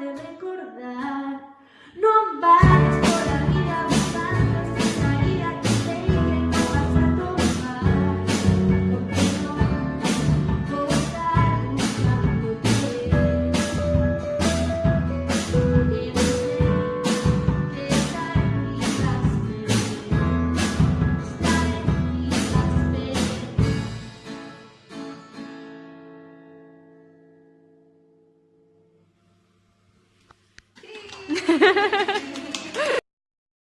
de recordar. ハハハハ!